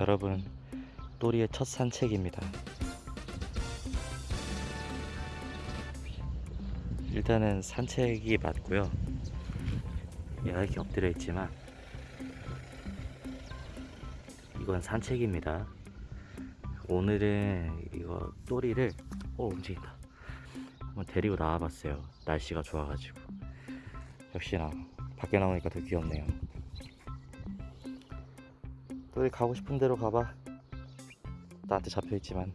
여러분 또리의 첫 산책입니다. 일단은 산책이 맞고요. 이렇게 엎드려 있지만 이건 산책입니다. 오늘은 이거 또리를 오 움직인다. 한번 데리고 나와봤어요. 날씨가 좋아가지고. 역시나 밖에 나오니까 더 귀엽네요 또리 가고 싶은 대로 가봐 나한테 잡혀있지만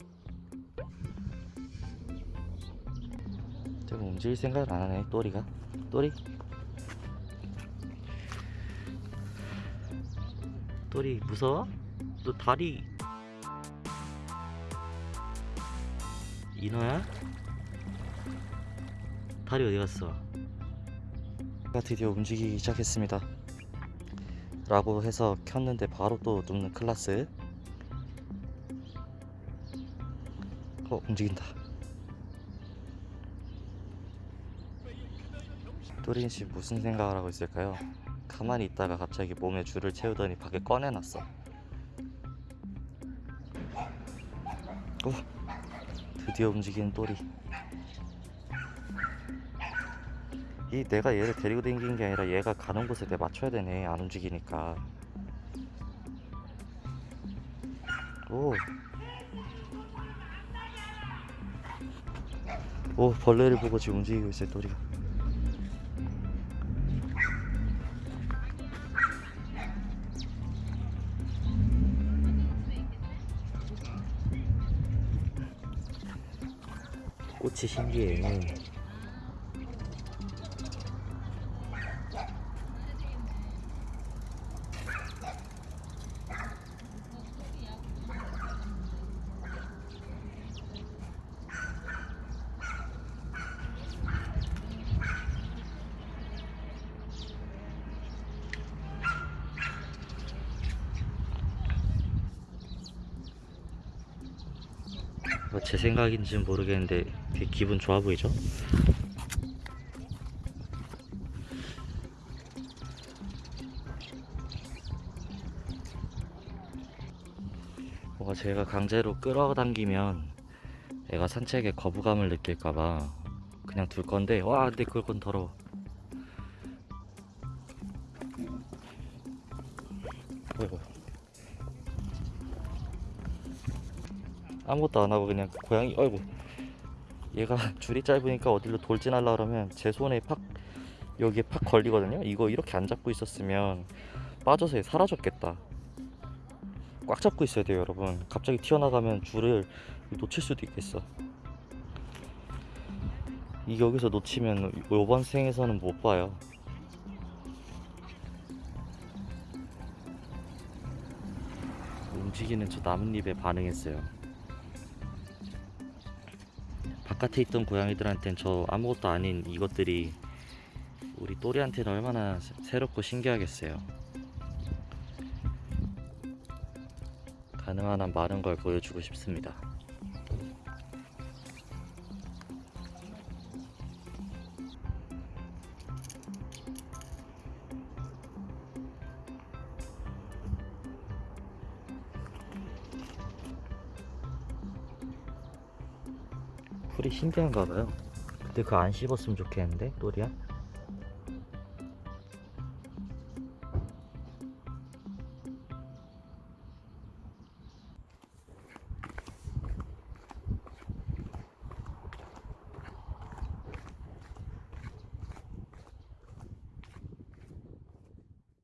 좀 움직일 생각을 안 하네 또리가 또리 또리 무서워? 너 다리 인어야? 다리 어디 갔어? 가 드디어 움직이기 시작했습니다 라고 해서 켰는데 바로 또 눕는 클라스. 어 움직인다. 또린씨 무슨 생각을 하고 있을까요? 가만히 있다가 갑자기 몸에 줄을 채우더니 밖에 꺼내놨어. 오 드디어 움직이는 또리 이 내가 얘를 데리고 다니는 게 아니라 얘가 가는 곳에 내 맞춰야 되네 안 움직이니까. 오. 오 벌레를 보고 지금 움직이고 있어요 또리가. 꽃이 신기해 제 생각인지는 모르겠는데 되게 기분 좋아 보이죠? 뭔가 제가 강제로 끌어당기면 애가 산책에 거부감을 느낄까봐 그냥 둘 건데 와 근데 그건 더러워 어이구. 아무것도 안 하고 그냥 고양이 어이구 얘가 줄이 짧으니까 어디로 돌진하려 그러면 제 손에 팍 여기에 팍 걸리거든요. 이거 이렇게 안 잡고 있었으면 빠져서 사라졌겠다. 꽉 잡고 있어야 돼요 여러분. 갑자기 튀어나가면 줄을 놓칠 수도 있겠어. 이 여기서 놓치면 요번 생에서는 못 봐요. 움직이는 저 나뭇잎에 반응했어요 바깥에 있던 고양이들한텐 저 아무것도 아닌 이것들이 우리 또리한테는 얼마나 새- 새롭고 신기하겠어요. 가능한 한 많은 걸 보여주고 싶습니다 풀이 신기한가 봐요. 근데 그거 안 씹었으면 좋겠는데 또리야